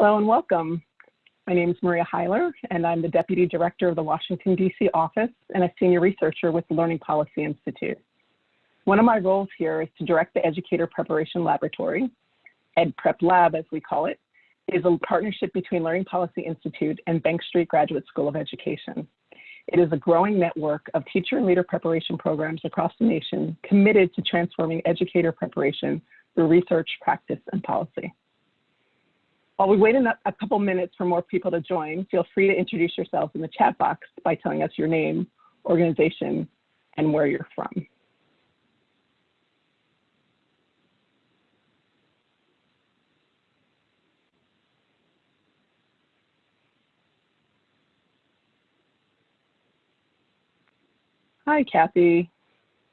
Hello and welcome. My name is Maria Hyler, and I'm the Deputy Director of the Washington, D.C. office and a Senior Researcher with the Learning Policy Institute. One of my roles here is to direct the Educator Preparation Laboratory, EdPrep Lab as we call it, is a partnership between Learning Policy Institute and Bank Street Graduate School of Education. It is a growing network of teacher and leader preparation programs across the nation committed to transforming educator preparation through research, practice, and policy. While we wait a couple minutes for more people to join, feel free to introduce yourselves in the chat box by telling us your name, organization, and where you're from. Hi, Kathy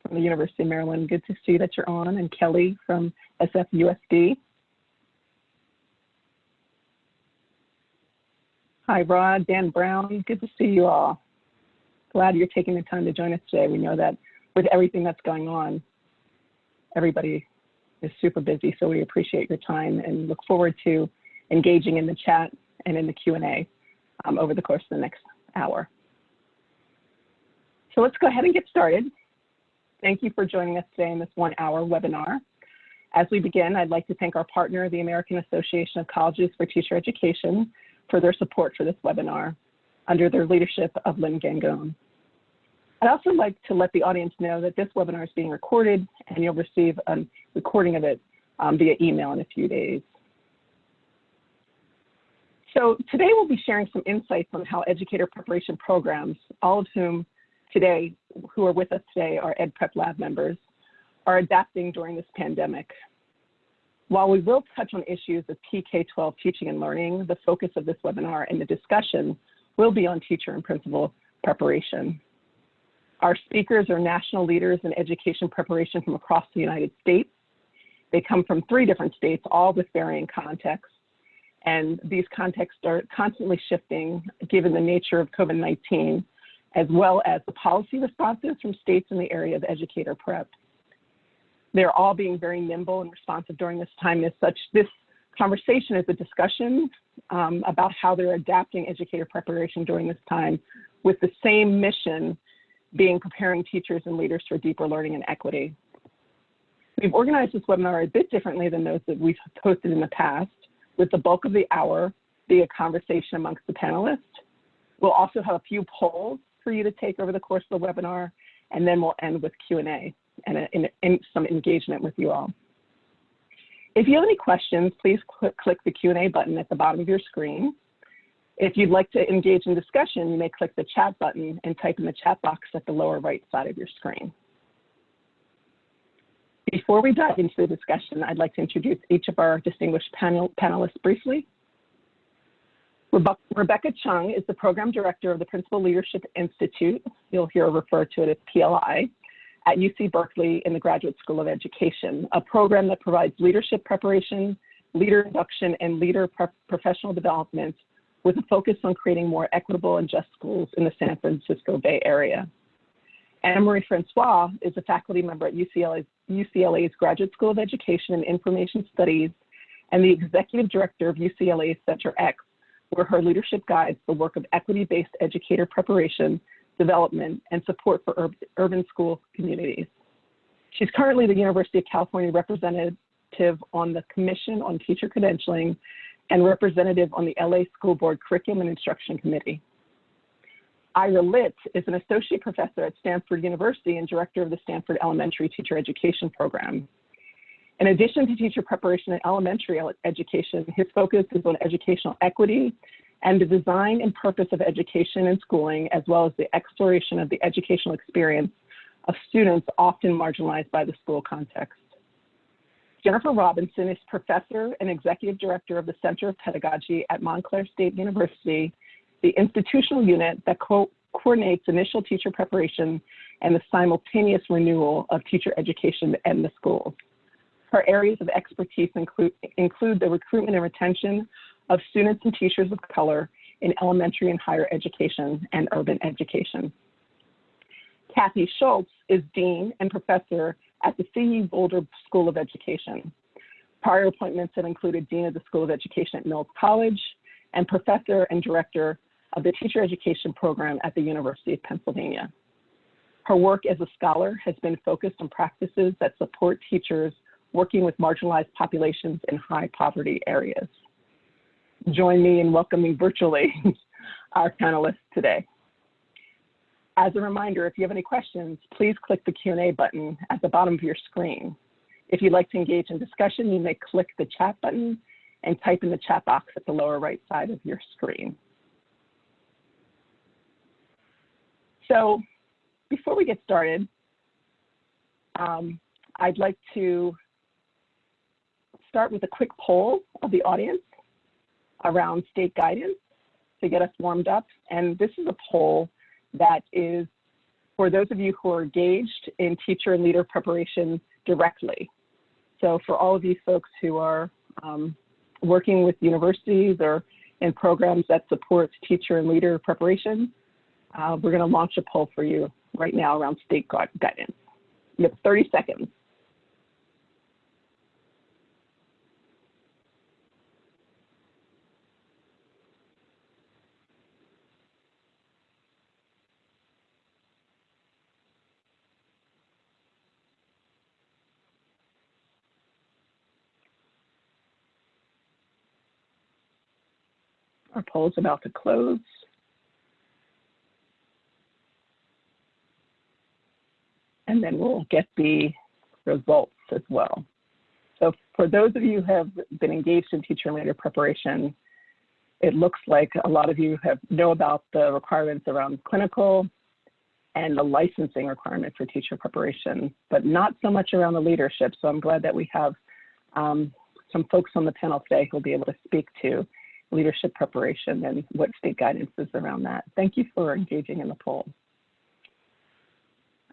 from the University of Maryland. Good to see that you're on. And Kelly from SFUSD. Hi, Rod, Dan Brown. Good to see you all. Glad you're taking the time to join us today. We know that with everything that's going on, everybody is super busy, so we appreciate your time and look forward to engaging in the chat and in the Q&A um, over the course of the next hour. So let's go ahead and get started. Thank you for joining us today in this one hour webinar. As we begin, I'd like to thank our partner, the American Association of Colleges for Teacher Education, for their support for this webinar under their leadership of Lynn Gangone. I'd also like to let the audience know that this webinar is being recorded and you'll receive a recording of it um, via email in a few days. So today we'll be sharing some insights on how educator preparation programs, all of whom today, who are with us today, are EdPrep Lab members, are adapting during this pandemic. While we will touch on issues of PK-12 teaching and learning, the focus of this webinar and the discussion will be on teacher and principal preparation. Our speakers are national leaders in education preparation from across the United States. They come from three different states, all with varying contexts. And these contexts are constantly shifting given the nature of COVID-19 as well as the policy responses from states in the area of educator prep. They're all being very nimble and responsive during this time. As such, this conversation is a discussion um, about how they're adapting educator preparation during this time with the same mission being preparing teachers and leaders for deeper learning and equity. We've organized this webinar a bit differently than those that we've hosted in the past, with the bulk of the hour be a conversation amongst the panelists. We'll also have a few polls for you to take over the course of the webinar, and then we'll end with Q&A and, and, and some engagement with you all. If you have any questions, please click, click the Q&A button at the bottom of your screen. If you'd like to engage in discussion, you may click the chat button and type in the chat box at the lower right side of your screen. Before we dive into the discussion, I'd like to introduce each of our distinguished panel, panelists briefly. Rebecca Cheung is the Program Director of the Principal Leadership Institute, you'll hear referred to it as PLI, at UC Berkeley in the Graduate School of Education, a program that provides leadership preparation, leader induction, and leader professional development with a focus on creating more equitable and just schools in the San Francisco Bay Area. Annamarie Francois is a faculty member at UCLA's, UCLA's Graduate School of Education and Information Studies and the Executive Director of UCLA's Center X, where her leadership guides the work of equity-based educator preparation, development, and support for ur urban school communities. She's currently the University of California representative on the Commission on Teacher Credentialing and representative on the LA School Board Curriculum and Instruction Committee. Ira Lit is an associate professor at Stanford University and director of the Stanford Elementary Teacher Education Program. In addition to teacher preparation and elementary education, his focus is on educational equity and the design and purpose of education and schooling, as well as the exploration of the educational experience of students often marginalized by the school context. Jennifer Robinson is professor and executive director of the Center of Pedagogy at Montclair State University, the institutional unit that co coordinates initial teacher preparation and the simultaneous renewal of teacher education in the schools. Her areas of expertise include, include the recruitment and retention of students and teachers of color in elementary and higher education and urban education. Kathy Schultz is Dean and Professor at the CU Boulder School of Education. Prior appointments have included Dean of the School of Education at Mills College and Professor and Director of the Teacher Education Program at the University of Pennsylvania. Her work as a scholar has been focused on practices that support teachers working with marginalized populations in high poverty areas. Join me in welcoming virtually our panelists today. As a reminder, if you have any questions, please click the Q&A button at the bottom of your screen. If you'd like to engage in discussion, you may click the chat button and type in the chat box at the lower right side of your screen. So before we get started, um, I'd like to start with a quick poll of the audience around state guidance to get us warmed up. And this is a poll that is for those of you who are engaged in teacher and leader preparation directly. So for all of you folks who are um, working with universities or in programs that support teacher and leader preparation, uh, we're gonna launch a poll for you right now around state guidance. You have 30 seconds. Our poll is about to close. And then we'll get the results as well. So for those of you who have been engaged in teacher and leader preparation, it looks like a lot of you have know about the requirements around clinical and the licensing requirement for teacher preparation, but not so much around the leadership. So I'm glad that we have um, some folks on the panel today who will be able to speak to leadership preparation and what state guidance is around that. Thank you for engaging in the poll.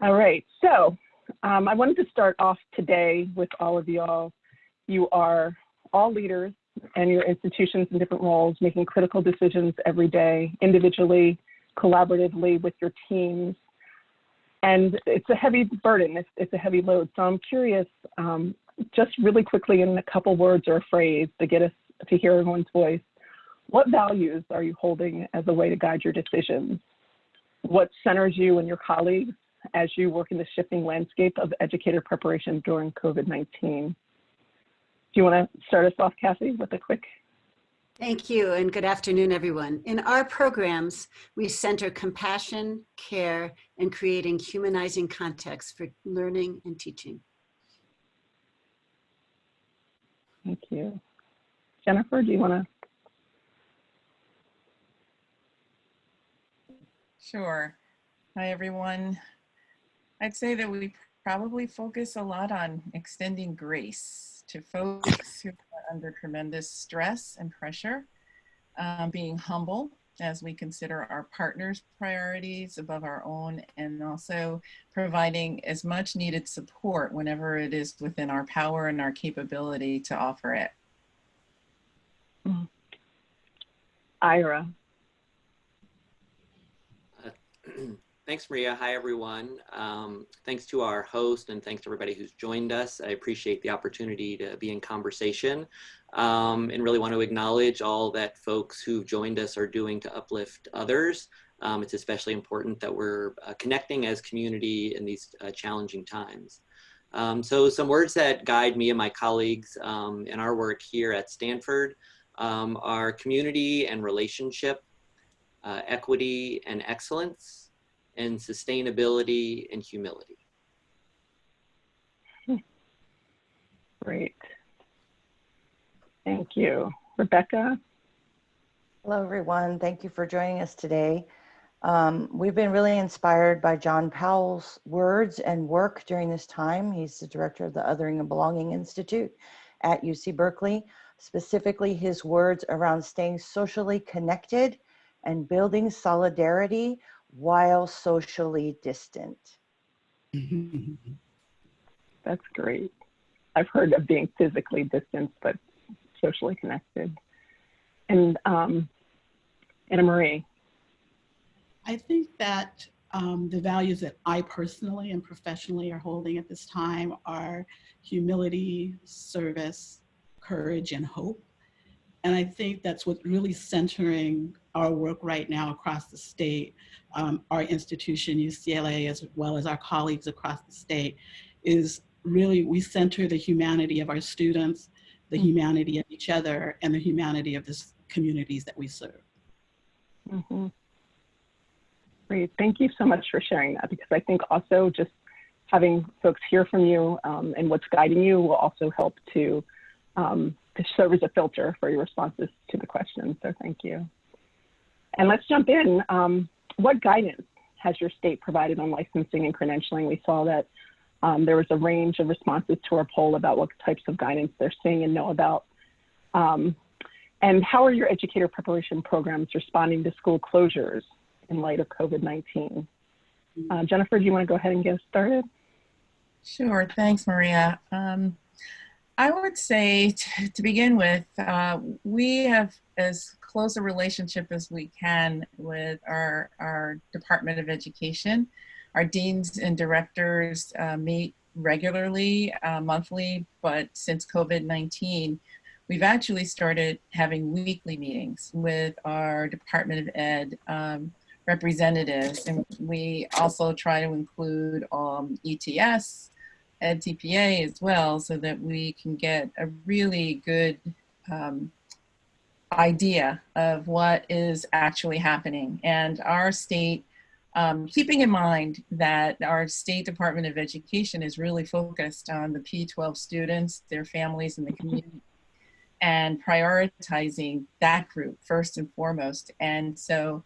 All right, so um, I wanted to start off today with all of y'all. You are all leaders and your institutions in different roles, making critical decisions every day, individually, collaboratively with your teams. And it's a heavy burden, it's, it's a heavy load. So I'm curious, um, just really quickly in a couple words or a phrase to get us to hear everyone's voice, what values are you holding as a way to guide your decisions? What centers you and your colleagues as you work in the shifting landscape of educator preparation during COVID-19? Do you want to start us off, Kathy, with a quick? Thank you and good afternoon, everyone. In our programs, we center compassion, care, and creating humanizing context for learning and teaching. Thank you. Jennifer, do you want to Sure. Hi, everyone. I'd say that we probably focus a lot on extending grace to folks who are under tremendous stress and pressure, um, being humble as we consider our partners' priorities above our own, and also providing as much needed support whenever it is within our power and our capability to offer it. Ira. thanks, Maria. Hi, everyone. Um, thanks to our host and thanks to everybody who's joined us. I appreciate the opportunity to be in conversation um, and really want to acknowledge all that folks who've joined us are doing to uplift others. Um, it's especially important that we're uh, connecting as community in these uh, challenging times. Um, so some words that guide me and my colleagues um, in our work here at Stanford um, are community and relationship, uh, equity and excellence, and sustainability and humility. Great. Thank you. Rebecca? Hello, everyone. Thank you for joining us today. Um, we've been really inspired by John Powell's words and work during this time. He's the director of the Othering and Belonging Institute at UC Berkeley. Specifically, his words around staying socially connected and building solidarity while socially distant. That's great. I've heard of being physically distant, but socially connected. And um, Annamarie. I think that um, the values that I personally and professionally are holding at this time are humility, service, courage and hope. And I think that's what's really centering our work right now across the state, um, our institution, UCLA, as well as our colleagues across the state, is really we center the humanity of our students, the Mm. humanity of each other, and the humanity of the communities that we serve. Mhm. Great. Thank you so much for sharing that because I think also just having folks hear from you um, and what's guiding you will also help to, um, to serve as a filter for your responses to the questions. So thank you. And let's jump in. Um, what guidance has your state provided on licensing and credentialing? We saw that um, there was a range of responses to our poll about what types of guidance they're seeing and know about. Um, and how are your educator preparation programs responding to school closures in light of COVID-19? Uh, Jennifer, do you want to go ahead and get started? Sure. Thanks, Maria. Um, I would say to begin with, uh, we have as close a relationship as we can with our, our Department of Education. Our deans and directors uh, meet regularly, uh, monthly, but since COVID-19, we've actually started having weekly meetings with our Department of Ed um, representatives. And we also try to include um, ETS, EdTPA as well, so that we can get a really good um, idea of what is actually happening. And our state, um, keeping in mind that our State Department of Education is really focused on the P-12 students, their families, and the community, and prioritizing that group first and foremost. And so,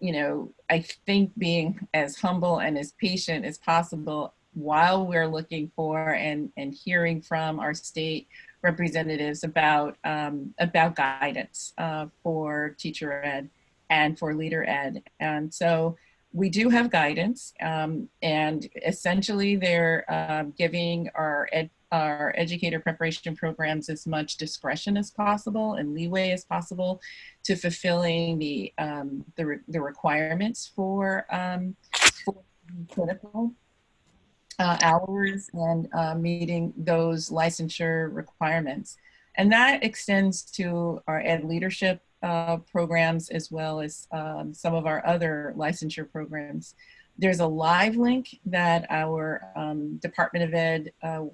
you know, I think being as humble and as patient as possible while we're looking for and, and hearing from our state representatives about, um, about guidance uh, for teacher ed and for leader ed. And so we do have guidance um, and essentially they're um, giving our, ed, our educator preparation programs as much discretion as possible and leeway as possible to fulfilling the, um, the, re the requirements for, um, for clinical uh, hours and uh, meeting those licensure requirements. And that extends to our ed leadership uh, programs as well as um, some of our other licensure programs. There's a live link that our um, Department of Ed uh,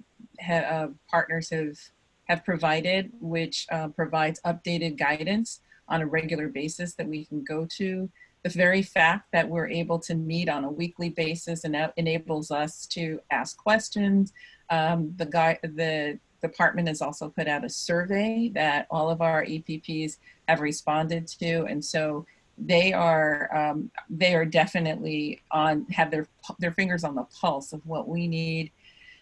uh, partners have, have provided, which uh, provides updated guidance on a regular basis that we can go to the very fact that we're able to meet on a weekly basis and that enables us to ask questions. Um, the, guy, the department has also put out a survey that all of our EPPs have responded to. And so they are, um, they are definitely on, have their, their fingers on the pulse of what we need.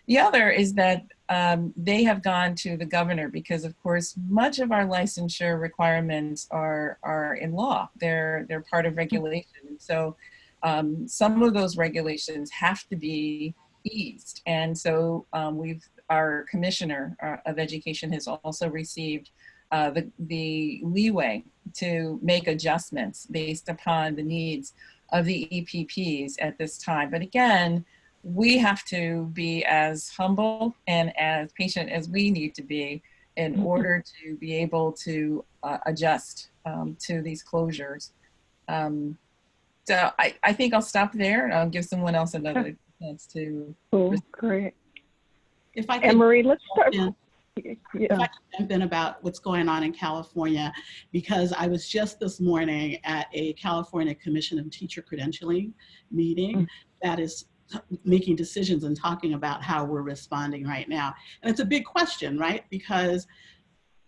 The other is that um, they have gone to the governor because of course much of our licensure requirements are are in law. They're they're part of regulation. And so um, some of those regulations have to be eased. And so um, we've our commissioner uh, of education has also received uh, the, the leeway to make adjustments based upon the needs of the EPPs at this time. But again we have to be as humble and as patient as we need to be in order to be able to uh, adjust um, to these closures. Um, so I, I think I'll stop there and I'll give someone else another chance to. Cool, great. If I could, And Marie, let's start. in- Yeah. if I could jump in about what's going on in California, because I was just this morning at a California Commission of Teacher Credentialing meeting Mm. that is making decisions and talking about how we're responding right now. And it's a big question, right? Because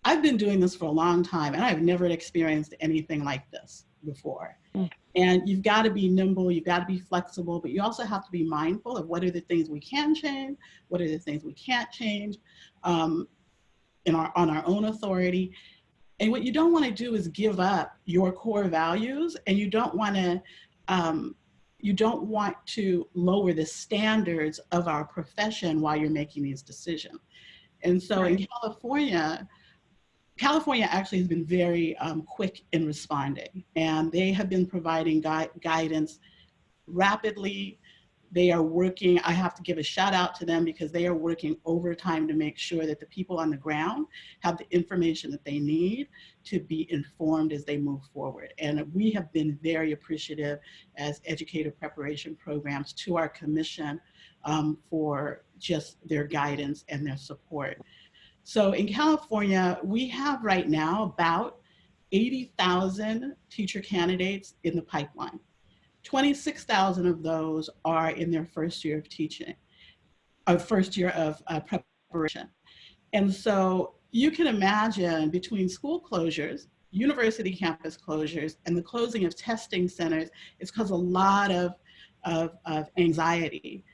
I've been doing this for a long time and I've never experienced anything like this before. Mm. And you've got to be nimble, you've got to be flexible, but you also have to be mindful of what are the things we can change, what are the things we can't change um, in our, on our own authority. And what you don't want to do is give up your core values and you don't want to um, you don't want to lower the standards of our profession while you're making these decisions. And so in California, California actually has been very um, quick in responding and they have been providing gui guidance rapidly, They are working, I have to give a shout out to them because they are working overtime to make sure that the people on the ground have the information that they need to be informed as they move forward. And we have been very appreciative as educator preparation programs to our commission um, for just their guidance and their support. So in California, we have right now about 80,000 teacher candidates in the pipeline. 26,000 of those are in their first year of teaching, or first year of uh, preparation. And so you can imagine between school closures, university campus closures, and the closing of testing centers, it's caused a lot of, of, of anxiety.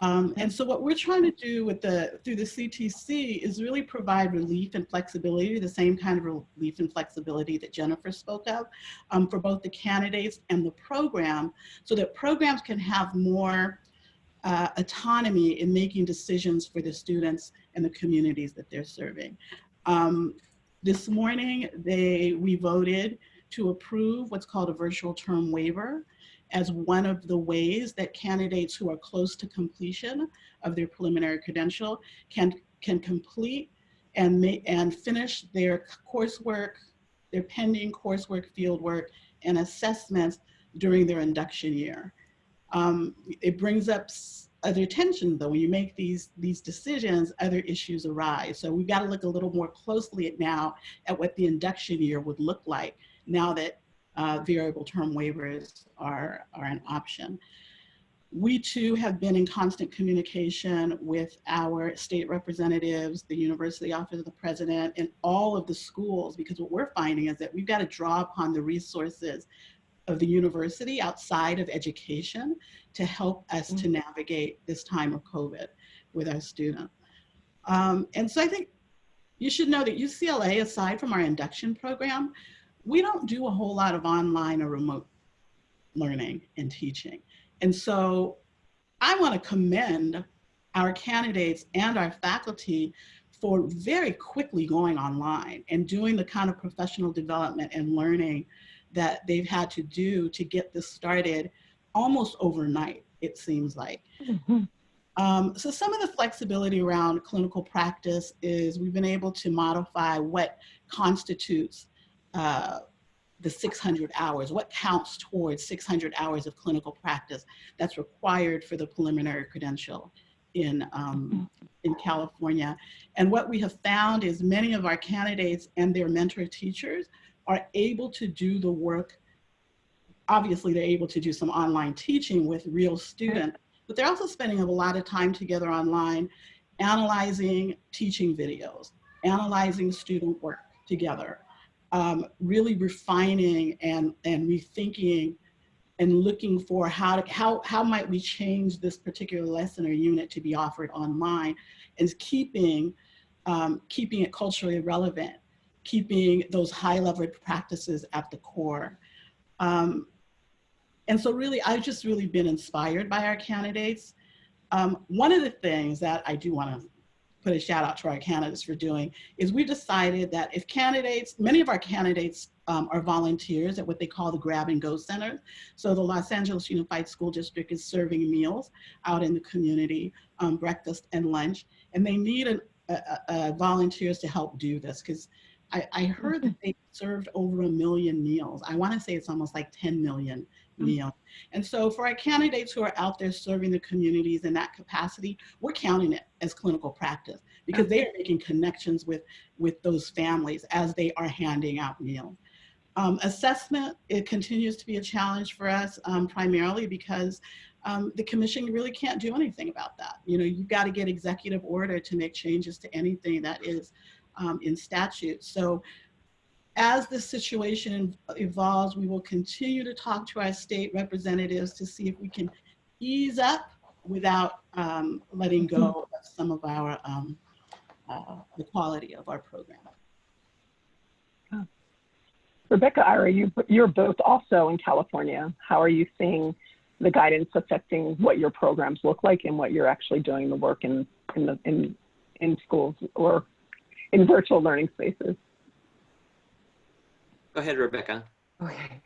Um, and so what we're trying to do with the through the CTC is really provide relief and flexibility, the same kind of relief and flexibility that Jennifer spoke of um, for both the candidates and the program, so that programs can have more uh, autonomy in making decisions for the students and the communities that they're serving. Um, this morning, they we voted to approve what's called a variable term waiver as one of the ways that candidates who are close to completion of their preliminary credential can, can complete and, may, and finish their coursework, their pending coursework, fieldwork, and assessments during their induction year. Um, it brings up other tension though. When you make these, these decisions, other issues arise. So we've got to look a little more closely at now at what the induction year would look like now that uh, variable term waivers are, are an option. We too have been in constant communication with our state representatives, the University Office of the President, and all of the schools, because what we're finding is that we've got to draw upon the resources of the university outside of education to help us to Mm. navigate this time of COVID with our students. Um, and so I think you should know that UCLA, aside from our induction program, we don't do a whole lot of online or remote learning and teaching. And so I want to commend our candidates and our faculty for very quickly going online and doing the kind of professional development and learning that they've had to do to get this started almost overnight, it seems like. Um, so some of the flexibility around clinical practice is we've been able to modify what constitutes uh, the 600 hours, what counts towards 600 hours of clinical practice that's required for the preliminary credential in, um, in California. And what we have found is many of our candidates and their mentor teachers are able to do the work. Obviously, they're able to do some online teaching with real students, but they're also spending a lot of time together online, analyzing teaching videos, analyzing student work together, um, really refining and, and rethinking and looking for how, to, how, how might we change this particular lesson or unit to be offered online and keeping, um, keeping it culturally relevant, keeping those high level practices at the core. Um, and so really, I've just really been inspired by our candidates. Um, one of the things that I do want to put a shout out to our candidates for doing is we decided that if candidates, many of our candidates um, are volunteers at what they call the grab and go center. So the Los Angeles Unified School District is serving meals out in the community, um, breakfast and lunch, and they need an, a, a volunteers to help do this because I, I, heard that they served over a million meals. I want to say it's almost like 10 million meals. And so for our candidates who are out there serving the communities in that capacity, we're counting it as clinical practice because they are making connections with, with those families as they are handing out meals. Um, assessment, it continues to be a challenge for us um, primarily because um, the commission really can't do anything about that. You know, you've got to get executive order to make changes to anything that is um, in statute. So as this situation evolves, we will continue to talk to our state representatives to see if we can ease up without um, letting go of some of our, um, uh, the quality of our program. Rebecca, Ira, you, you're both also in California. How are you seeing the guidance affecting what your programs look like and what you're actually doing the work in, in, the, in, in schools or in virtual learning spaces? Go ahead, Rebecca. Okay,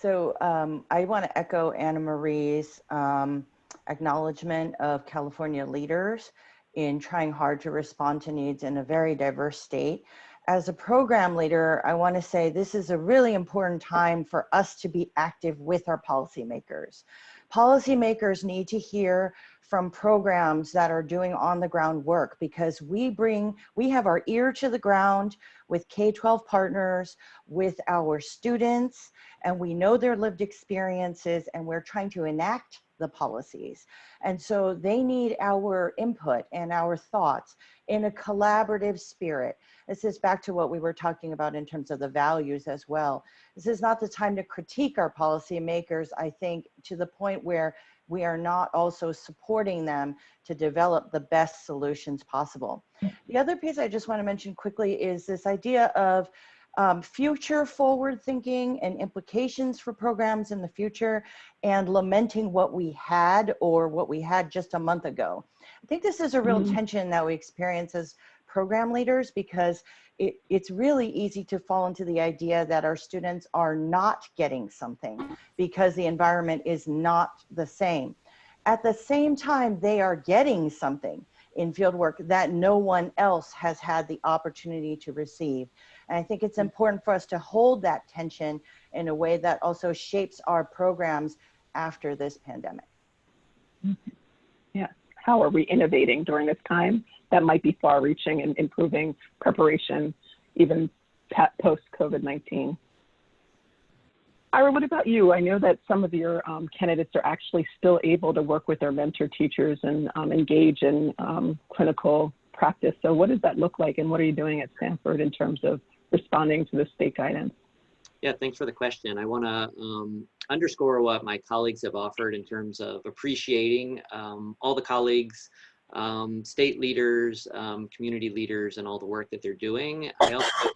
so um, I want to echo Annamarie's um, acknowledgement of California leaders in trying hard to respond to needs in a very diverse state. As a program leader, I want to say this is a really important time for us to be active with our policymakers. Policymakers need to hear from programs that are doing on the ground work because we bring, we have our ear to the ground with K-12 partners, with our students, and we know their lived experiences and we're trying to enact the policies. And so they need our input and our thoughts in a collaborative spirit. This is back to what we were talking about in terms of the values as well. This is not the time to critique our policymakers, I think, to the point where we are not also supporting them to develop the best solutions possible. The other piece I just want to mention quickly is this idea of um, future forward thinking and implications for programs in the future and lamenting what we had or what we had just a month ago. I think this is a real mm -hmm. tension that we experience as program leaders because it, it's really easy to fall into the idea that our students are not getting something because the environment is not the same. At the same time, they are getting something in fieldwork that no one else has had the opportunity to receive. And I think it's important for us to hold that tension in a way that also shapes our programs after this pandemic. Mm-hmm. How are we innovating during this time that might be far reaching and improving preparation even post COVID-19? Ira, what about you? I know that some of your um, candidates are actually still able to work with their mentor teachers and um, engage in um, clinical practice. So what does that look like and what are you doing at Stanford in terms of responding to the state guidance? Yeah, thanks for the question. I want to um, underscore what my colleagues have offered in terms of appreciating um, all the colleagues, um, state leaders, um, community leaders, and all the work that they're doing. I also,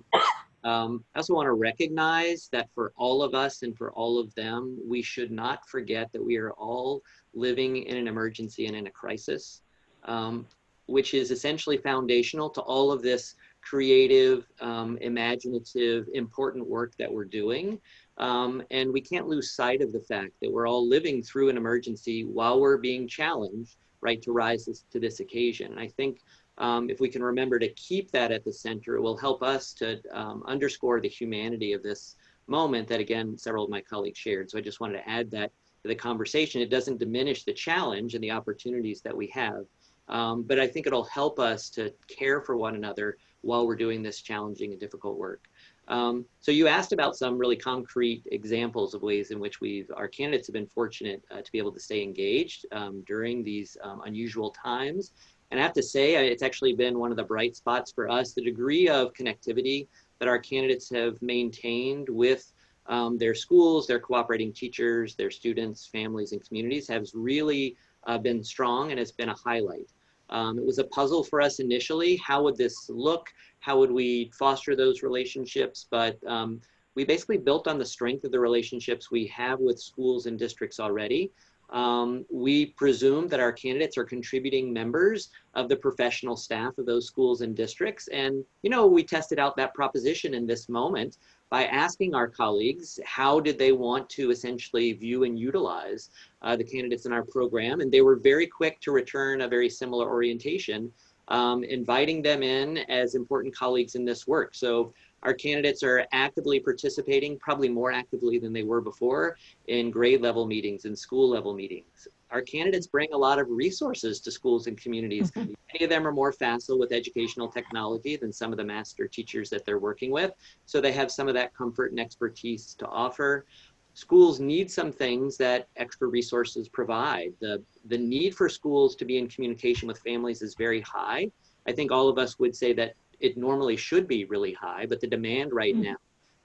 um, I also want to recognize that for all of us and for all of them, we should not forget that we are all living in an emergency and in a crisis, um, which is essentially foundational to all of this creative, um, imaginative, important work that we're doing. Um, and we can't lose sight of the fact that we're all living through an emergency while we're being challenged, right, to rise this, to this occasion. And I think um, if we can remember to keep that at the center, it will help us to um, underscore the humanity of this moment that, again, several of my colleagues shared. So I just wanted to add that to the conversation. It doesn't diminish the challenge and the opportunities that we have, um, but I think it'll help us to care for one another while we're doing this challenging and difficult work. Um, so you asked about some really concrete examples of ways in which we've, our candidates have been fortunate uh, to be able to stay engaged um, during these um, unusual times. And I have to say, it's actually been one of the bright spots for us, the degree of connectivity that our candidates have maintained with um, their schools, their cooperating teachers, their students, families, and communities has really uh, been strong and has been a highlight. Um, it was a puzzle for us initially. How would this look? How would we foster those relationships? But um, we basically built on the strength of the relationships we have with schools and districts already. Um, we presume that our candidates are contributing members of the professional staff of those schools and districts. And, you know, we tested out that proposition in this moment by asking our colleagues how did they want to essentially view and utilize uh, the candidates in our program. And they were very quick to return a very similar orientation, um, inviting them in as important colleagues in this work. So our candidates are actively participating, probably more actively than they were before, in grade level meetings and school level meetings. Our candidates bring a lot of resources to schools and communities. Many of them are more facile with educational technology than some of the master teachers that they're working with. So they have some of that comfort and expertise to offer. Schools need some things that extra resources provide. The, the need for schools to be in communication with families is very high. I think all of us would say that it normally should be really high, but the demand right mm -hmm. now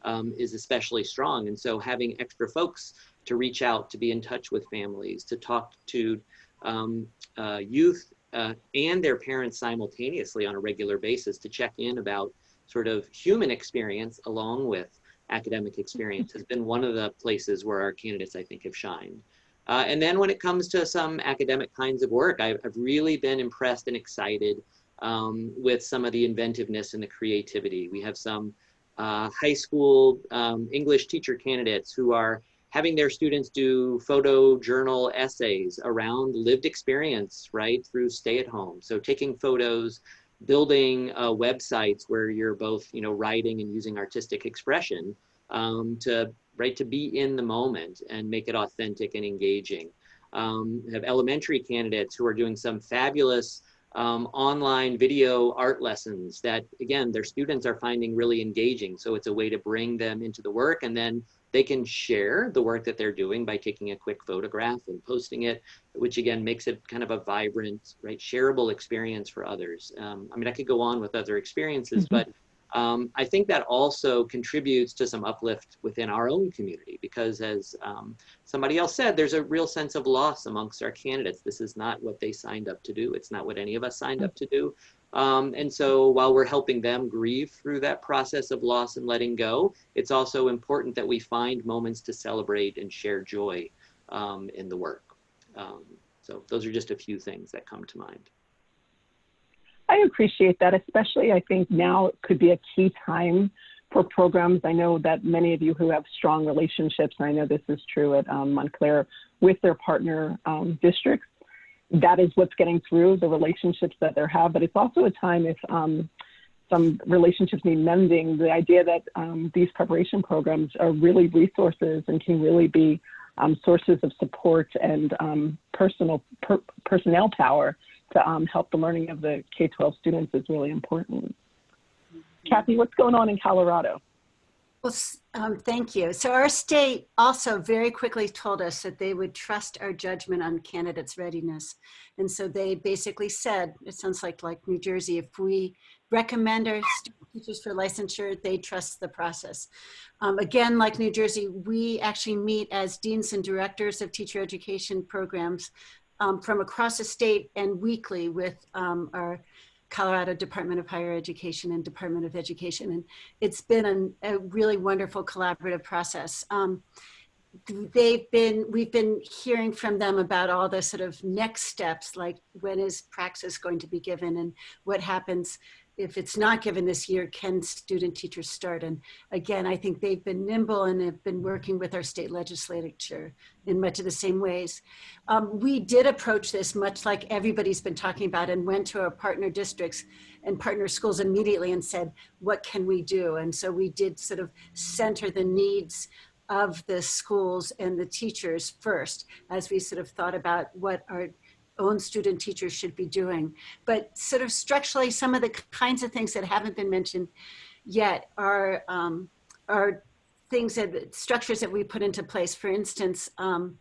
um, is especially strong. And so having extra folks to reach out, to be in touch with families, to talk to um, uh, youth uh, and their parents simultaneously on a regular basis to check in about sort of human experience along with academic experience has been one of the places where our candidates, I think, have shined. Uh, and then when it comes to some academic kinds of work, I've, I've really been impressed and excited um, with some of the inventiveness and the creativity. We have some uh, high school um, English teacher candidates who are having their students do photo journal essays around lived experience, right, through stay at home. So taking photos, building uh, websites where you're both, you know, writing and using artistic expression um, to, right, to be in the moment and make it authentic and engaging. Um, have elementary candidates who are doing some fabulous um, online video art lessons that, again, their students are finding really engaging. So it's a way to bring them into the work and then they can share the work that they're doing by taking a quick photograph and posting it, which again makes it kind of a vibrant, right, shareable experience for others. Um, I mean, I could go on with other experiences, mm -hmm. but um, I think that also contributes to some uplift within our own community because as um, somebody else said, there's a real sense of loss amongst our candidates. This is not what they signed up to do. It's not what any of us signed up to do. Um, and so while we're helping them grieve through that process of loss and letting go, it's also important that we find moments to celebrate and share joy um, in the work. Um, so those are just a few things that come to mind. I appreciate that, especially I think now could be a key time for programs. I know that many of you who have strong relationships, and I know this is true at um, Montclair, with their partner um, districts, that is what's getting through the relationships that they have. But it's also a time if um, some relationships need mending, the idea that um, these preparation programs are really resources and can really be um, sources of support and um, personal per personnel power to um, help the learning of the K-12 students is really important. Kathy, what's going on in Colorado? Well, um, thank you. So our state also very quickly told us that they would trust our judgment on candidates' readiness. And so they basically said, it sounds like like New Jersey, if we recommend our teachers for licensure, they trust the process. Um, again, like New Jersey, we actually meet as deans and directors of teacher education programs um, from across the state and weekly with um, our Colorado Department of Higher Education and Department of Education. And it's been an, a really wonderful collaborative process. Um, they've been, we've been hearing from them about all the sort of next steps, like when is praxis going to be given and what happens if it's not given this year, can student teachers start? And again, I think they've been nimble and have been working with our state legislature in much of the same ways. Um, we did approach this much like everybody's been talking about and went to our partner districts and partner schools immediately and said, what can we do? And so we did sort of center the needs of the schools and the teachers first as we sort of thought about what our own student teachers should be doing. But sort of structurally, some of the kinds of things that haven't been mentioned yet are, um, are things that structures that we put into place. For instance, um,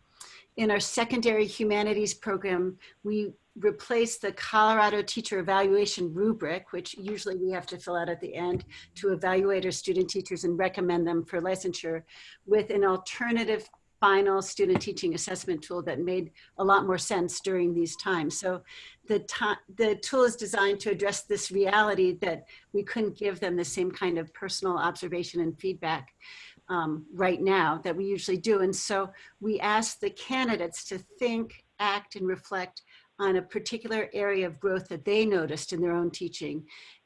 in our secondary humanities program, we replaced the Colorado teacher evaluation rubric, which usually we have to fill out at the end to evaluate our student teachers and recommend them for licensure with an alternative final student teaching assessment tool that made a lot more sense during these times. So the, the tool is designed to address this reality that we couldn't give them the same kind of personal observation and feedback um, right now that we usually do. And so we asked the candidates to think, act, and reflect on a particular area of growth that they noticed in their own teaching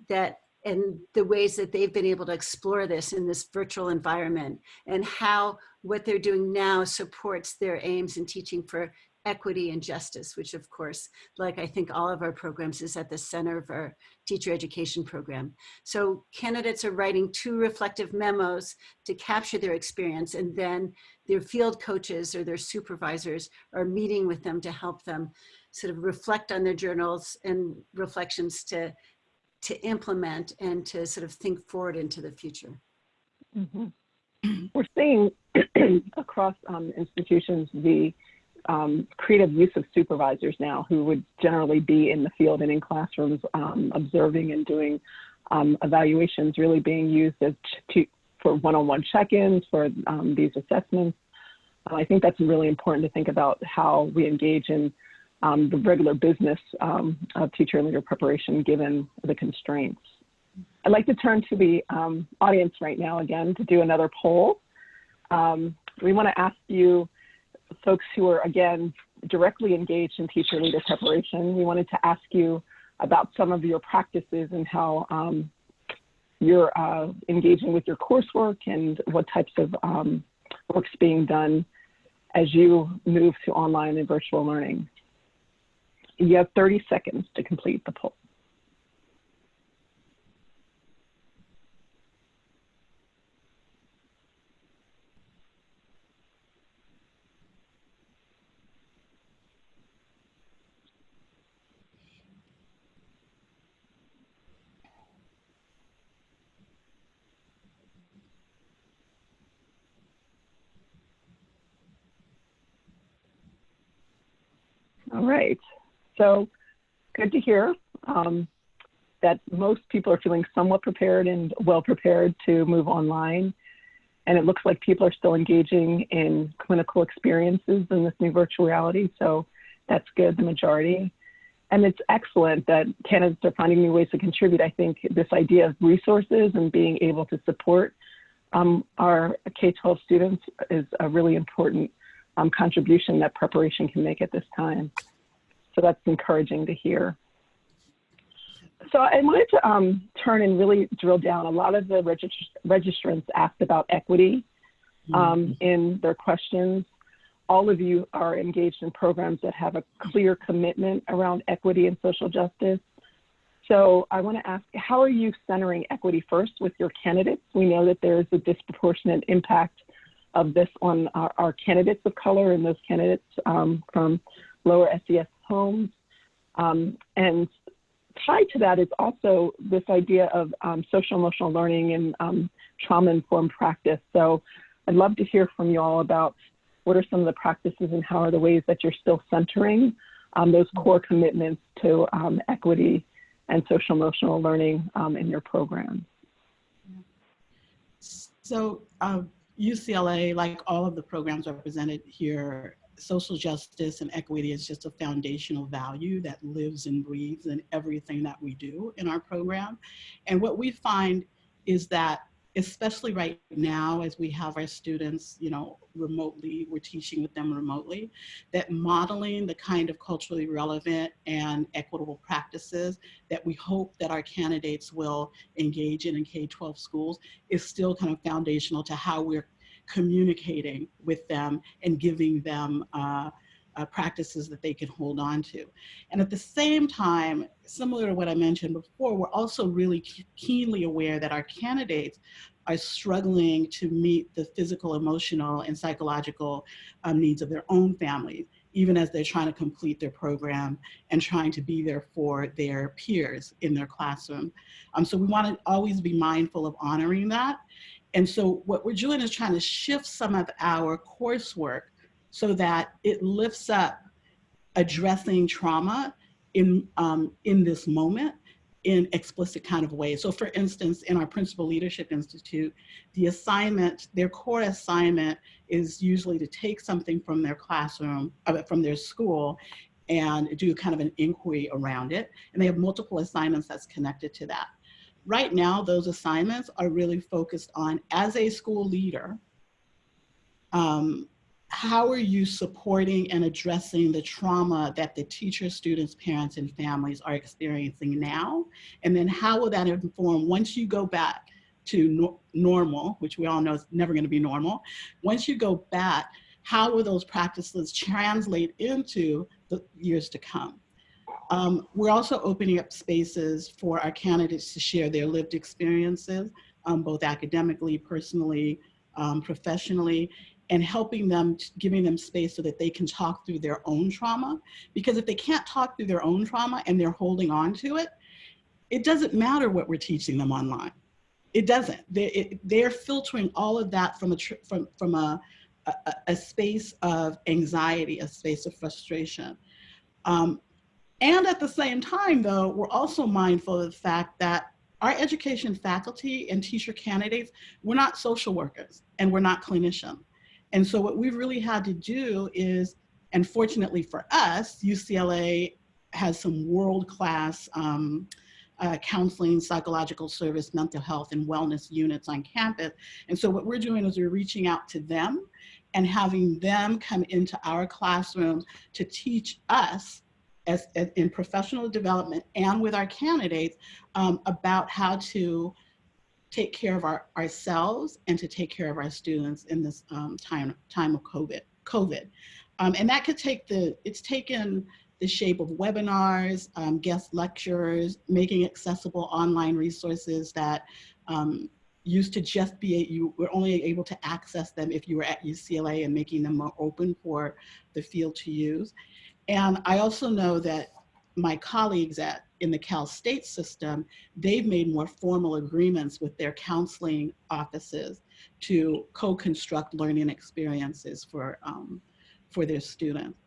that and the ways that they've been able to explore this in this virtual environment and how what they're doing now supports their aims in teaching for equity and justice, which of course, like I think all of our programs is at the center of our teacher education program. So candidates are writing two reflective memos to capture their experience and then their field coaches or their supervisors are meeting with them to help them sort of reflect on their journals and reflections to to implement and to sort of think forward into the future. Mm -hmm. We're seeing across um, institutions the um, creative use of supervisors now who would generally be in the field and in classrooms um, observing and doing um, evaluations really being used as to, for one-on-one check-ins for um, these assessments. Uh, I think that's really important to think about how we engage in um, the regular business um, of teacher leader preparation given the constraints. I'd like to turn to the um, audience right now again to do another poll. Um, we want to ask you, folks who are again directly engaged in teacher leader preparation, we wanted to ask you about some of your practices and how um, you're uh, engaging with your coursework and what types of um, work's being done as you move to online and virtual learning. You have 30 seconds to complete the poll. All right. So good to hear um, that most people are feeling somewhat prepared and well prepared to move online. And it looks like people are still engaging in clinical experiences in this new virtual reality. So that's good, the majority. And it's excellent that candidates are finding new ways to contribute. I think this idea of resources and being able to support um, our K-12 students is a really important um, contribution that preparation can make at this time. So that's encouraging to hear. So I wanted to um, turn and really drill down. A lot of the regist registrants asked about equity um, in their questions. All of you are engaged in programs that have a clear commitment around equity and social justice. So I want to ask, how are you centering equity first with your candidates? We know that there's a disproportionate impact of this on our, our candidates of color and those candidates um, from lower SES homes. Um, and tied to that is also this idea of um, social emotional learning and um, trauma informed practice. So I'd love to hear from you all about what are some of the practices and how are the ways that you're still centering um, those core commitments to um, equity and social emotional learning um, in your program. So UCLA, like all of the programs represented here, social justice and equity is just a foundational value that lives and breathes in everything that we do in our program. And what we find is that especially right now as we have our students, you know, remotely, we're teaching with them remotely, that modeling the kind of culturally relevant and equitable practices that we hope that our candidates will engage in in K-12 schools is still kind of foundational to how we're communicating with them and giving them uh, uh, practices that they can hold on to. And at the same time, similar to what I mentioned before, we're also really keenly aware that our candidates are struggling to meet the physical, emotional, and psychological um, needs of their own families, even as they're trying to complete their program and trying to be there for their peers in their classroom. Um, so we want to always be mindful of honoring that. And so what we're doing is trying to shift some of our coursework so that it lifts up addressing trauma in, um, in this moment in explicit kind of ways. So for instance, in our Principal Leadership Institute, the assignment, their core assignment is usually to take something from their classroom, uh, from their school, and do kind of an inquiry around it. And they have multiple assignments that's connected to that. Right now, those assignments are really focused on, as a school leader, um, how are you supporting and addressing the trauma that the teachers, students, parents, and families are experiencing now? And then how will that inform once you go back to no normal, which we all know is never gonna be normal, once you go back, how will those practices translate into the years to come? Um, we're also opening up spaces for our candidates to share their lived experiences, um, both academically, personally, um, professionally, and helping them, giving them space so that they can talk through their own trauma. Because if they can't talk through their own trauma and they're holding on to it, it doesn't matter what we're teaching them online. It doesn't. They, it, they're filtering all of that from a, from, from a, a, a, space of anxiety, a space of frustration. Um, and at the same time, though, we're also mindful of the fact that our education faculty and teacher candidates, we're not social workers and we're not clinicians. And so what we've really had to do is, and fortunately for us, UCLA has some world-class um, uh, counseling, psychological service, mental health, and wellness units on campus. And so what we're doing is we're reaching out to them and having them come into our classrooms to teach us as, as in professional development and with our candidates um, about how to take care of our, ourselves and to take care of our students in this um, time, time of COVID COVID. Um, and that could take the, it's taken the shape of webinars, um, guest lectures, making accessible online resources that um, used to just be, you were only able to access them if you were at UCLA and making them more open for the field to use. And I also know that my colleagues at in the Cal State system, they've made more formal agreements with their counseling offices to co-construct learning experiences for, um, for their students.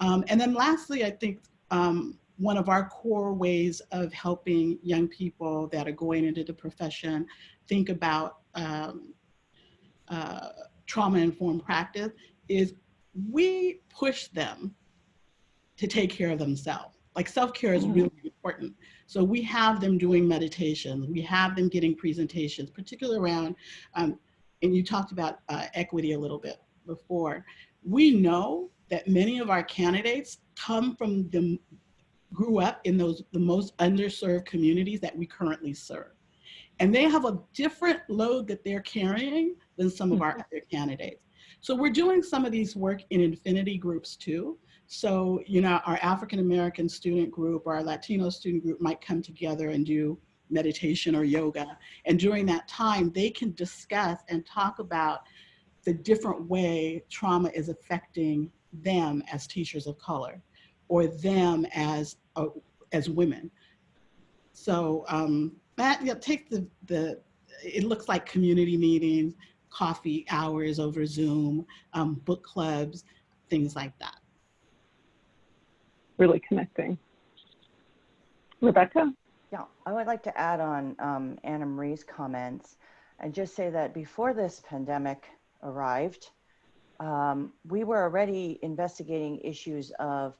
Um, and then lastly, I think um, one of our core ways of helping young people that are going into the profession think about um, uh, trauma-informed practice is we push them to take care of themselves. Like self-care is really important. So we have them doing meditations. We have them getting presentations, particularly around, um, and you talked about uh, equity a little bit before. We know that many of our candidates come from the, grew up in those, the most underserved communities that we currently serve. And they have a different load that they're carrying than some of our Mm-hmm. other candidates. So we're doing some of these work in affinity groups too. So, you know, our African-American student group or our Latino student group might come together and do meditation or yoga. And during that time, they can discuss and talk about the different way trauma is affecting them as teachers of color or them as, uh, as women. So um, that, yeah, take the, the, it looks like community meetings, coffee hours over Zoom, um, book clubs, things like that. Really connecting. Rebecca? Yeah, I would like to add on um, Annamarie's comments and just say that before this pandemic arrived, um, we were already investigating issues of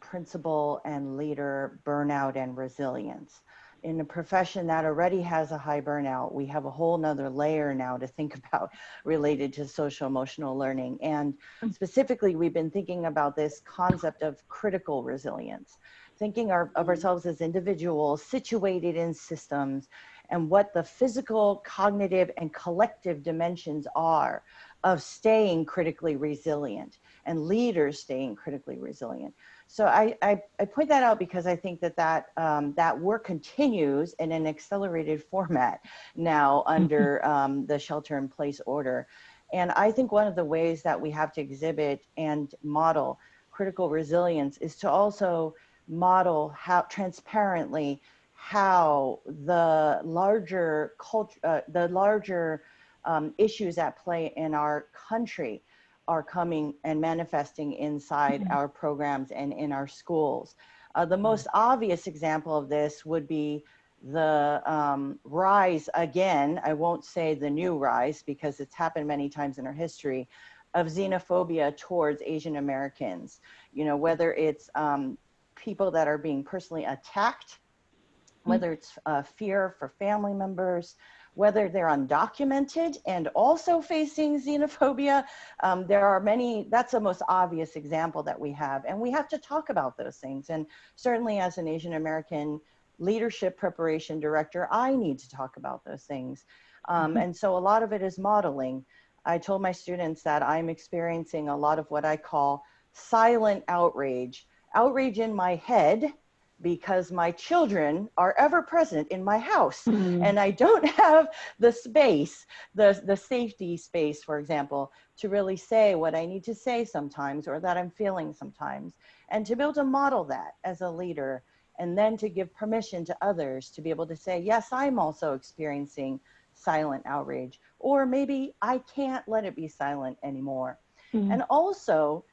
principal and leader burnout and resilience. In a profession that already has a high burnout, we have a whole nother layer now to think about related to social emotional learning. And mm. specifically, we've been thinking about this concept of critical resilience thinking our, of mm. ourselves as individuals situated in systems and what the physical, cognitive, and collective dimensions are of staying critically resilient and leaders staying critically resilient. So I, I, I point that out because I think that that, um, that work continues in an accelerated format now under um, the shelter in place order. And I think one of the ways that we have to exhibit and model critical resilience is to also model how transparently how the larger culture, uh, the larger um, issues at play in our country are coming and manifesting inside our programs and in our schools. Uh, the most obvious example of this would be the um, rise again, I won't say the new rise because it's happened many times in our history, of xenophobia towards Asian Americans. You know, whether it's um, people that are being personally attacked, whether it's uh, fear for family members, whether they're undocumented and also facing xenophobia. Um, there are many, that's the most obvious example that we have. And we have to talk about those things. And certainly as an Asian American leadership preparation director, I need to talk about those things. Um, and so a lot of it is modeling. I told my students that I'm experiencing a lot of what I call silent outrage outrage in my head because my children are ever present in my house Mm-hmm. and I don't have the space, the, the safety space, for example, to really say what I need to say sometimes or that I'm feeling sometimes. And to be able to model that as a leader and then to give permission to others to be able to say, yes, I'm also experiencing silent outrage, or maybe I can't let it be silent anymore. Mhm. And also,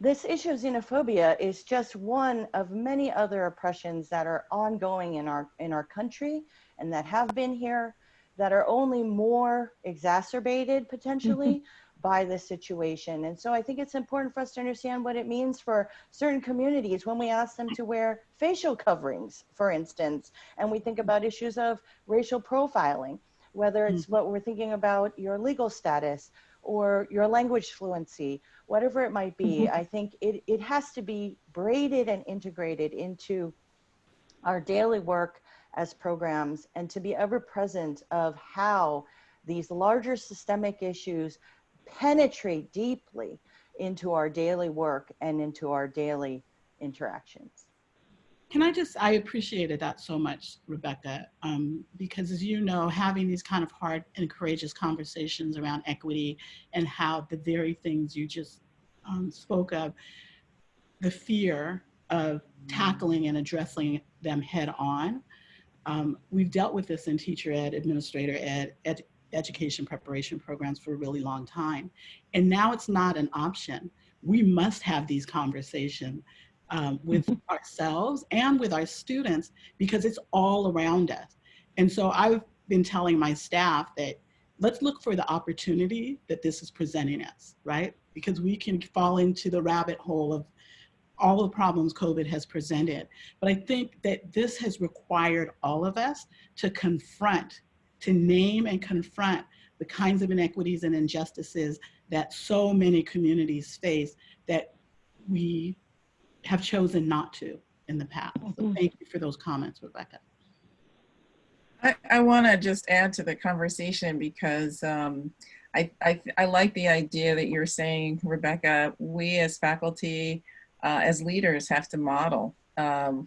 this issue of xenophobia is just one of many other oppressions that are ongoing in our in our country and that have been here that are only more exacerbated potentially mm-hmm. by this situation. And so I think it's important for us to understand what it means for certain communities when we ask them to wear facial coverings, for instance, and we think about issues of racial profiling, whether it's mm-hmm. what we're thinking about your legal status or your language fluency, whatever it might be, mm-hmm. I think it, it has to be braided and integrated into our daily work as programs and to be ever present of how these larger systemic issues penetrate deeply into our daily work and into our daily interactions. Can I just, I appreciated that so much, Rebecca, um, because as you know, having these kind of hard and courageous conversations around equity and how the very things you just um, spoke of, the fear of tackling and addressing them head on. Um, we've dealt with this in teacher ed, administrator ed, ed, education preparation programs for a really long time. And now it's not an option. We must have these conversations um, with ourselves and with our students because it's all around us. And so I've been telling my staff that let's look for the opportunity that this is presenting us, right? Because we can fall into the rabbit hole of all the problems COVID has presented. But I think that this has required all of us to confront, to name and confront the kinds of inequities and injustices that so many communities face that we have chosen not to in the past. So thank you for those comments, Rebecca. I, I want to just add to the conversation because um, I, I, I like the idea that you're saying, Rebecca, we as faculty, uh, as leaders have to model um,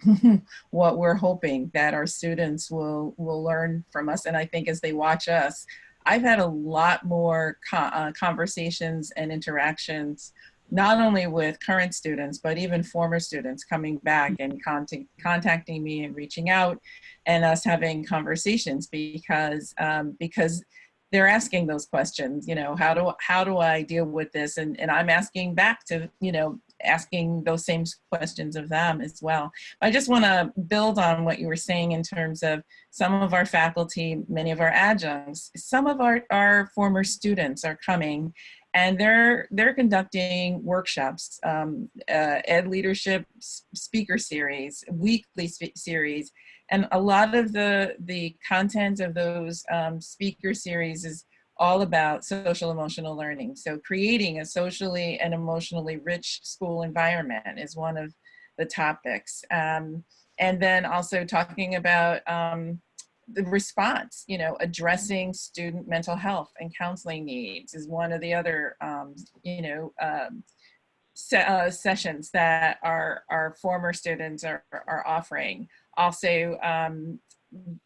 what we're hoping that our students will, will learn from us. And I think as they watch us, I've had a lot more co uh, conversations and interactions not only with current students, but even former students coming back and contact, contacting me and reaching out and us having conversations because, um, because they're asking those questions, you know, how do, how do I deal with this? And, and I'm asking back to, you know, asking those same questions of them as well. I just want to build on what you were saying in terms of some of our faculty, many of our adjuncts, some of our, our former students are coming and they're they're conducting workshops, um, uh, ed leadership speaker series, weekly series, and a lot of the the content of those um, speaker series is all about social emotional learning. So creating a socially and emotionally rich school environment is one of the topics. Um, and then also talking about um, the response, you know, addressing student mental health and counseling needs is one of the other, um, you know, um, se uh, sessions that our, our former students are, are offering. Also, um,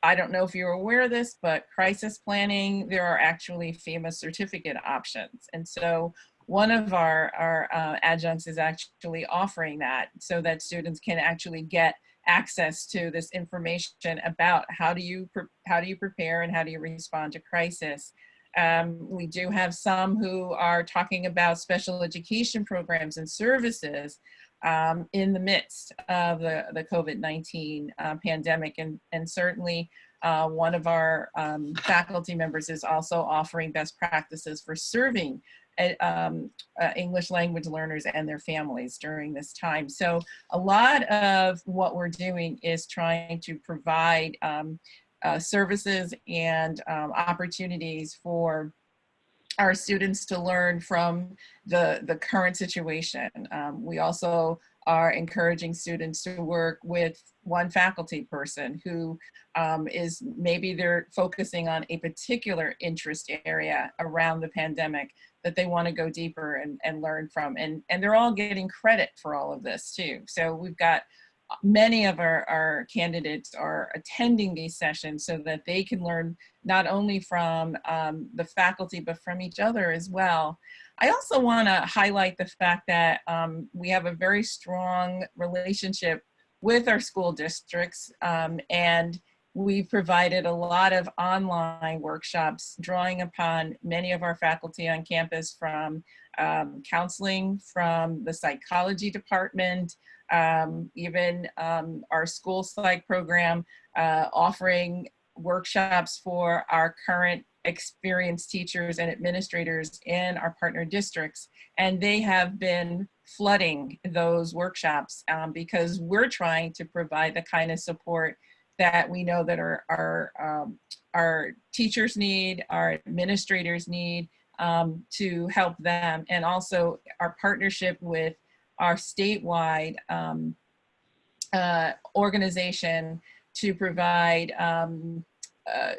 I don't know if you're aware of this, but crisis planning, there are actually FEMA certificate options. And so one of our, our uh, adjuncts is actually offering that so that students can actually get access to this information about how do you how do you prepare and how do you respond to crisis. Um, we do have some who are talking about special education programs and services um, in the midst of the, the COVID-19 uh, pandemic. And, and certainly uh, one of our um, faculty members is also offering best practices for serving um, uh, English language learners and their families during this time. So a lot of what we're doing is trying to provide um, uh, services and um, opportunities for our students to learn from the, the current situation. Um, we also are encouraging students to work with one faculty person who um, is maybe they're focusing on a particular interest area around the pandemic that they want to go deeper and, and learn from. And, and they're all getting credit for all of this too. So we've got many of our, our candidates are attending these sessions so that they can learn not only from um, the faculty, but from each other as well. I also want to highlight the fact that um, we have a very strong relationship with our school districts um, and We've provided a lot of online workshops drawing upon many of our faculty on campus from um, counseling, from the psychology department, um, even um, our school psych program, uh, offering workshops for our current experienced teachers and administrators in our partner districts. And they have been flooding those workshops um, because we're trying to provide the kind of support that we know that our, our, um, our teachers need, our administrators need um, to help them, and also our partnership with our statewide um, uh, organization to provide um, uh,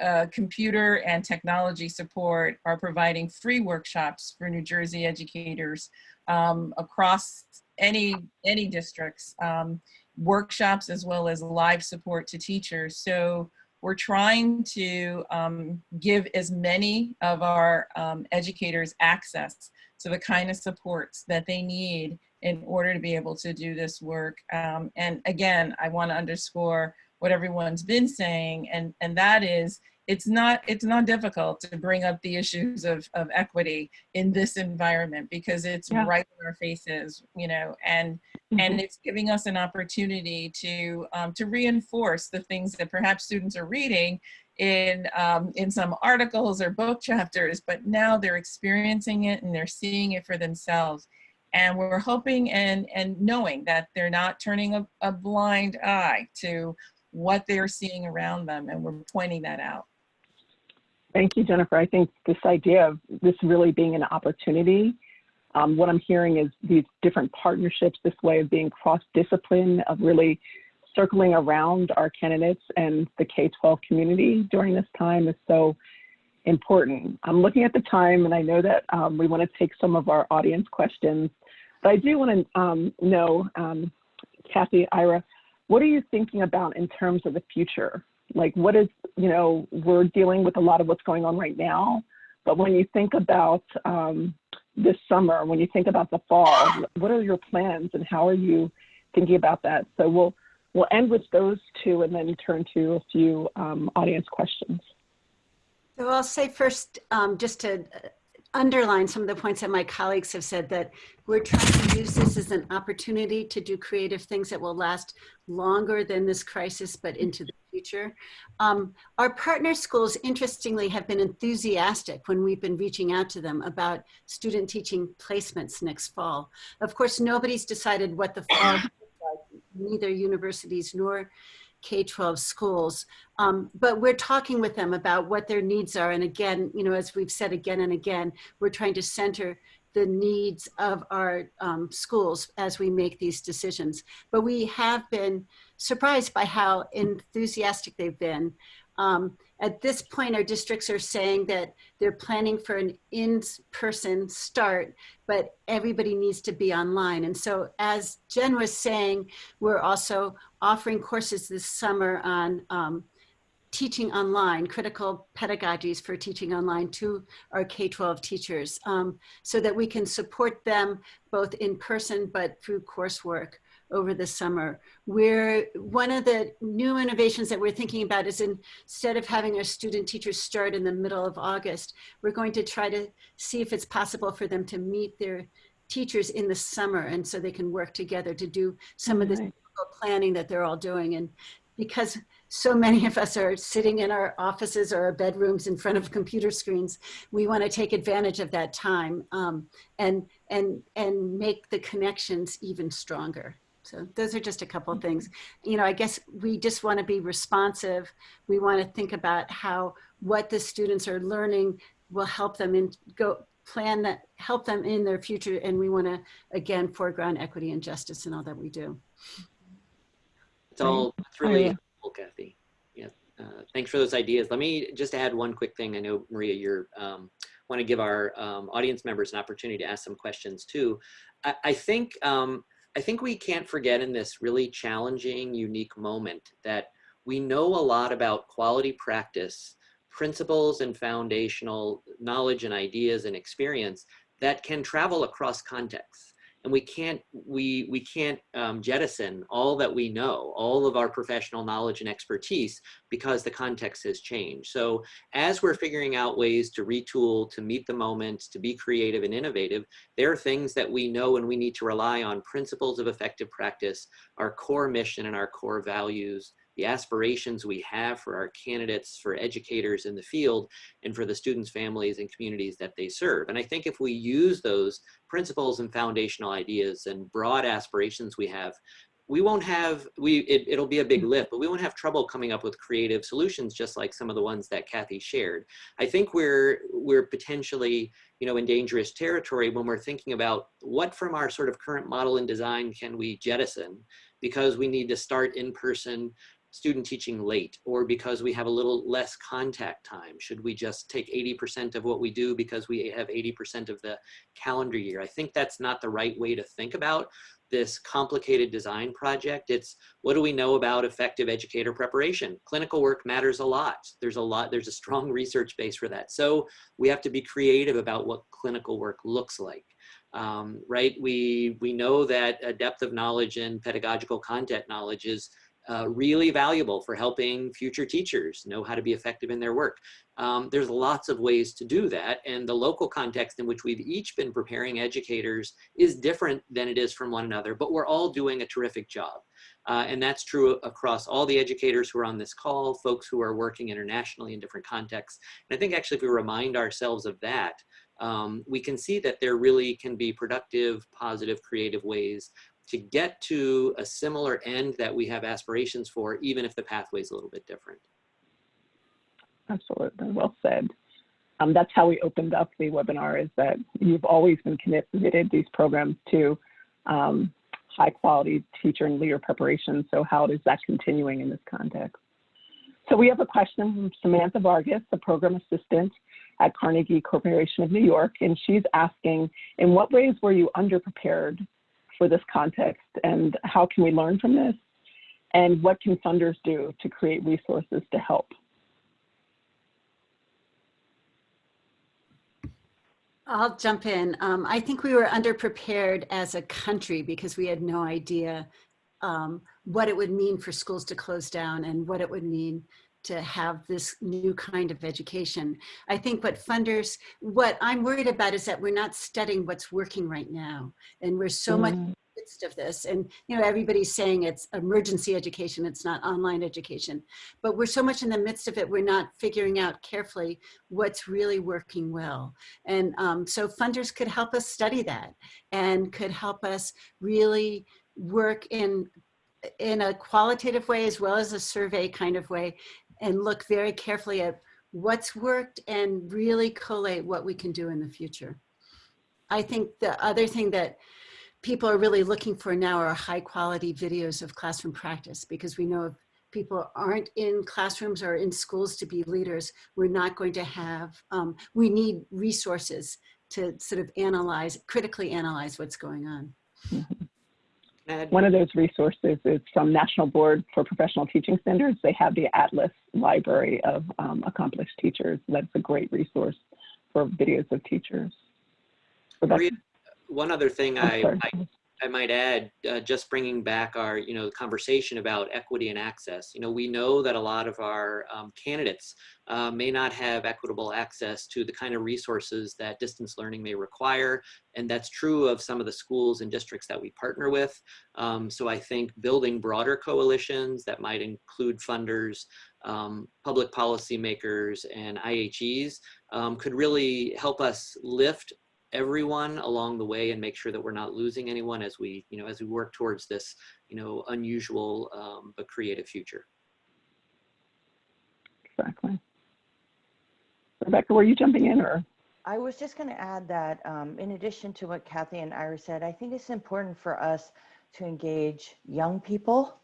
uh, computer and technology support are providing free workshops for New Jersey educators um, across any, any districts, um, workshops as well as live support to teachers. So we're trying to um, give as many of our um, educators access to the kind of supports that they need in order to be able to do this work. Um, and again, I want to underscore what everyone's been saying, and, and that is it's not it's not difficult to bring up the issues of, of equity in this environment because it's Yeah. right in our faces, you know, and and it's giving us an opportunity to um, to reinforce the things that perhaps students are reading in um, in some articles or book chapters, but now they're experiencing it and they're seeing it for themselves. And we're hoping and and knowing that they're not turning a, a blind eye to what they're seeing around them, and we're pointing that out. Thank you, Jennifer. I think this idea of this really being an opportunity, um, what I'm hearing is these different partnerships, this way of being cross-discipline, of really circling around our candidates and the K-12 community during this time is so important. I'm looking at the time and I know that um, we want to take some of our audience questions, but I do want to um, know, um, Kathy, Ira, what are you thinking about in terms of the future? Like what is, you know, we're dealing with a lot of what's going on right now, but when you think about um, this summer, when you think about the fall, what are your plans and how are you thinking about that? So we'll, we'll end with those two and then turn to a few um, audience questions. So I'll say first, um, just to uh, underline some of the points that my colleagues have said, that we're trying to use this as an opportunity to do creative things that will last longer than this crisis, but into the future. Um, our partner schools, interestingly, have been enthusiastic when we've been reaching out to them about student teaching placements next fall. Of course, nobody's decided what the fall like, neither universities nor K-12 schools. Um, but we're talking with them about what their needs are. And again, you know, as we've said again and again, we're trying to center the needs of our um, schools as we make these decisions. But we have been surprised by how enthusiastic they've been. Um, at this point, our districts are saying that they're planning for an in-person start, but everybody needs to be online. And so as Jen was saying, we're also offering courses this summer on um, teaching online, critical pedagogies for teaching online to our K-12 teachers um, so that we can support them both in person but through coursework over the summer. We're, one of the new innovations that we're thinking about is instead of having our student teachers start in the middle of August, we're going to try to see if it's possible for them to meet their teachers in the summer and so they can work together to do some of the planning that they're all doing. And because so many of us are sitting in our offices or our bedrooms in front of computer screens, we want to take advantage of that time um, and, and, and make the connections even stronger. So those are just a couple of things. You know, I guess we just want to be responsive. We want to think about how what the students are learning will help them in go plan that help them in their future. And we want to again foreground equity and justice in all that we do. It's all, it's really yeah. Kathy. Yeah, uh, thanks for those ideas. Let me just add one quick thing. I know, Maria, you're, um, want to give our um, audience members an opportunity to ask some questions too. I, I think, um, I think we can't forget in this really challenging, unique moment that we know a lot about quality practice, principles and foundational knowledge and ideas and experience that can travel across contexts and we can't we we can't um, jettison all that we know all of our professional knowledge and expertise because the context has changed. So as we're figuring out ways to retool to meet the moment to be creative and innovative there are things that we know and we need to rely on. Principles of effective practice our core mission and our core values the aspirations we have for our candidates, for educators in the field, and for the students, families, and communities that they serve. And I think if we use those principles and foundational ideas and broad aspirations we have, we won't have, we it, it'll be a big lift, but we won't have trouble coming up with creative solutions just like some of the ones that Kathy shared. I think we're, we're potentially, you know, in dangerous territory when we're thinking about what from our sort of current model and design can we jettison because we need to start in person student teaching late or because we have a little less contact time? Should we just take 80% of what we do because we have 80% of the calendar year? I think that's not the right way to think about this complicated design project. It's what do we know about effective educator preparation? Clinical work matters a lot. There's a lot, there's a strong research base for that. So we have to be creative about what clinical work looks like. Um, right? We, we know that a depth of knowledge and pedagogical content knowledge is uh, really valuable for helping future teachers know how to be effective in their work. Um, there's lots of ways to do that and the local context in which we've each been preparing educators is different than it is from one another, but we're all doing a terrific job. Uh, and that's true across all the educators who are on this call, folks who are working internationally in different contexts. And I think actually if we remind ourselves of that, um, we can see that there really can be productive, positive, creative ways to get to a similar end that we have aspirations for, even if the pathway is a little bit different. Absolutely, well said. Um, that's how we opened up the webinar is that you've always been committed these programs to um, high quality teacher and leader preparation. So how is that continuing in this context? So we have a question from Samantha Vargas, the program assistant at Carnegie Corporation of New York, and she's asking, in what ways were you underprepared for this context and how can we learn from this? And what can funders do to create resources to help? I'll jump in. Um, I think we were underprepared as a country because we had no idea um, what it would mean for schools to close down and what it would mean to have this new kind of education. I think what funders, what I'm worried about is that we're not studying what's working right now. And we're so mm. much in the midst of this. And, you know, everybody's saying it's emergency education, it's not online education. But we're so much in the midst of it, we're not figuring out carefully what's really working well. And um, so funders could help us study that and could help us really work in in a qualitative way as well as a survey kind of way and look very carefully at what's worked and really collate what we can do in the future. I think the other thing that people are really looking for now are high quality videos of classroom practice because we know if people aren't in classrooms or in schools to be leaders, we're not going to have, um, we need resources to sort of analyze, critically analyze what's going on. One of those resources is from National Board for Professional Teaching Standards. They have the Atlas Library of um, Accomplished Teachers. That's a great resource for videos of teachers. Maria, one other thing I, I, I might add, uh, just bringing back our, you know, conversation about equity and access. You know, we know that a lot of our um, candidates uh, may not have equitable access to the kind of resources that distance learning may require. And that's true of some of the schools and districts that we partner with. Um, so I think building broader coalitions that might include funders, um, public policy makers, and IHEs um, could really help us lift everyone along the way and make sure that we're not losing anyone as we, you know, as we work towards this, you know, unusual um, but creative future. Exactly. Rebecca, were you jumping in or? I was just going to add that um, in addition to what Kathy and Ira said, I think it's important for us to engage young people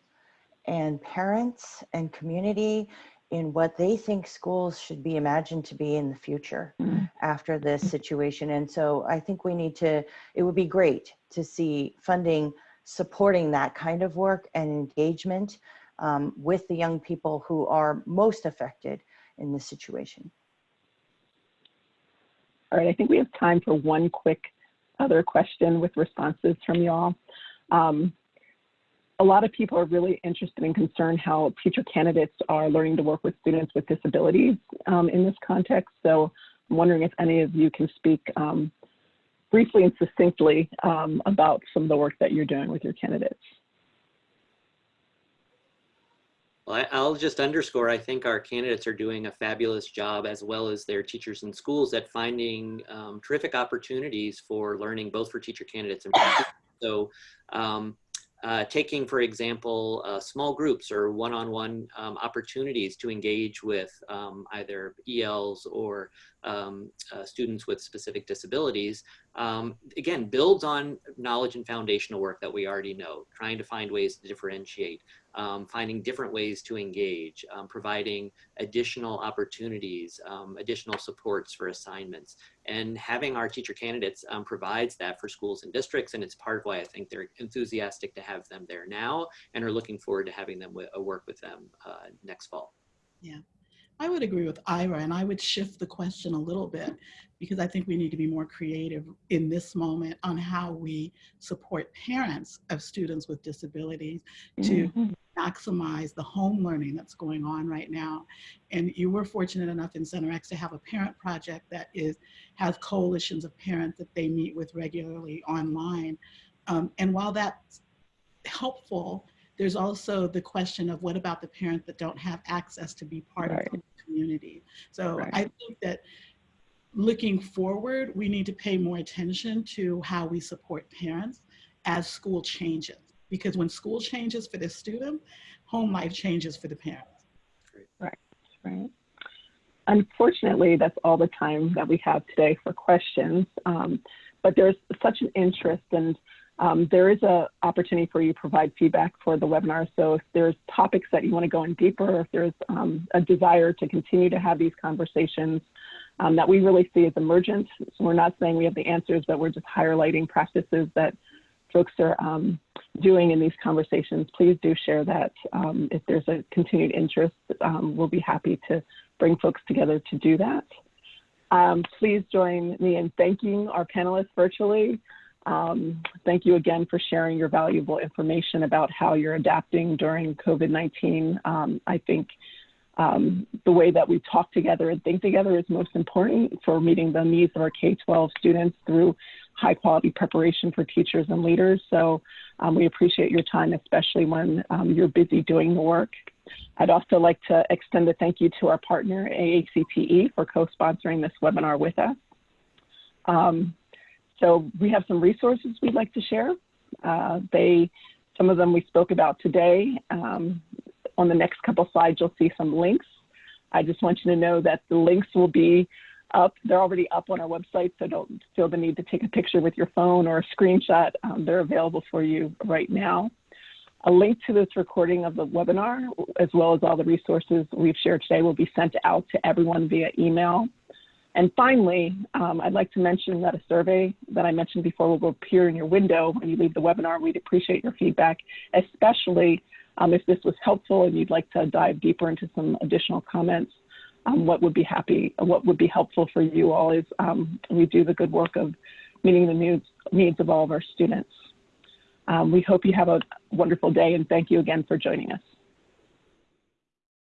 and parents and community in what they think schools should be imagined to be in the future mm. after this situation. And so I think we need to, it would be great to see funding supporting that kind of work and engagement um, with the young people who are most affected in this situation. All right, I think we have time for one quick other question with responses from y'all. Um, a lot of people are really interested and concerned how future candidates are learning to work with students with disabilities um, in this context. So I'm wondering if any of you can speak um, briefly and succinctly um, about some of the work that you're doing with your candidates. Well, I'll just underscore, I think our candidates are doing a fabulous job as well as their teachers and schools at finding um, terrific opportunities for learning both for teacher candidates and so um, uh, taking, for example, uh, small groups or one-on-one -on -one, um, opportunities to engage with um, either ELs or um, uh, students with specific disabilities, um, again, builds on knowledge and foundational work that we already know, trying to find ways to differentiate. Um, finding different ways to engage, um, providing additional opportunities, um, additional supports for assignments. And having our teacher candidates um, provides that for schools and districts. And it's part of why I think they're enthusiastic to have them there now and are looking forward to having them uh, work with them uh, next fall. Yeah, I would agree with Ira, and I would shift the question a little bit because I think we need to be more creative in this moment on how we support parents of students with disabilities to Mhm. Maximize the home learning that's going on right now. And you were fortunate enough in Center X to have a parent project that is has coalitions of parents that they meet with regularly online. Um, and while that's helpful, there's also the question of what about the parents that don't have access to be part Right. of the community. So Right. I think that looking forward, we need to pay more attention to how we support parents as school changes. Because when school changes for the student, home life changes for the parents. Right. Right. Unfortunately, that's all the time that we have today for questions. Um, but there's such an interest and um, there is a opportunity for you to provide feedback for the webinar. So if there's topics that you want to go in deeper, if there's um, a desire to continue to have these conversations um, that we really see as emergent. So we're not saying we have the answers, but we're just highlighting practices that folks are um, doing in these conversations. Please do share that. Um, if there's a continued interest, um, we'll be happy to bring folks together to do that. Um, please join me in thanking our panelists virtually. Um, thank you again for sharing your valuable information about how you're adapting during COVID-19. Um, I think the way that we talk together and think together is most important for meeting the needs of our K-12 students through high quality preparation for teachers and leaders. So um, we appreciate your time, especially when um, you're busy doing the work. I'd also like to extend a thank you to our partner, AACTE, for co-sponsoring this webinar with us. Um, so we have some resources we'd like to share. Uh, they, some of them we spoke about today. Um, on the next couple slides, you'll see some links. I just want you to know that the links will be up. They're already up on our website, so don't feel the need to take a picture with your phone or a screenshot. Um, they're available for you right now. A link to this recording of the webinar, as well as all the resources we've shared today, will be sent out to everyone via email. And finally, um, I'd like to mention that a survey that I mentioned before will appear in your window when you leave the webinar. We'd appreciate your feedback, especially um, if this was helpful and you'd like to dive deeper into some additional comments. Um, what would be happy, what would be helpful for you all is um, we do the good work of meeting the needs, needs of all of our students. Um, we hope you have a wonderful day and thank you again for joining us.